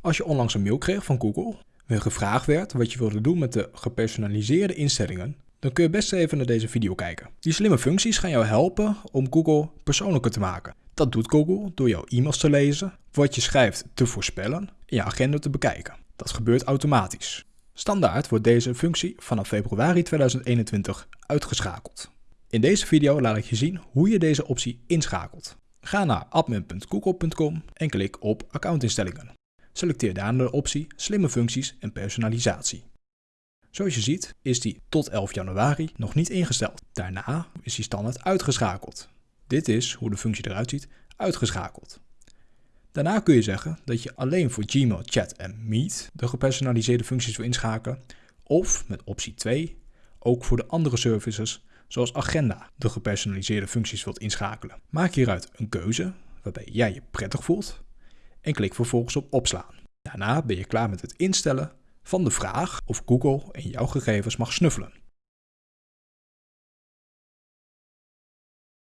Als je onlangs een mail kreeg van Google, waarin gevraagd werd wat je wilde doen met de gepersonaliseerde instellingen, dan kun je best even naar deze video kijken. Die slimme functies gaan jou helpen om Google persoonlijker te maken. Dat doet Google door jouw e-mails te lezen, wat je schrijft te voorspellen en je agenda te bekijken. Dat gebeurt automatisch. Standaard wordt deze functie vanaf februari 2021 uitgeschakeld. In deze video laat ik je zien hoe je deze optie inschakelt. Ga naar admin.google.com en klik op accoutinstellingen. Selecteer daarna de optie Slimme functies en personalisatie. Zoals je ziet is die tot 11 januari nog niet ingesteld. Daarna is die standaard uitgeschakeld. Dit is hoe de functie eruit ziet, uitgeschakeld. Daarna kun je zeggen dat je alleen voor Gmail, Chat en Meet de gepersonaliseerde functies wil inschakelen, of met optie 2 ook voor de andere services zoals Agenda de gepersonaliseerde functies wilt inschakelen. Maak hieruit een keuze waarbij jij je prettig voelt en klik vervolgens op opslaan. Daarna ben je klaar met het instellen van de vraag of Google in jouw gegevens mag snuffelen.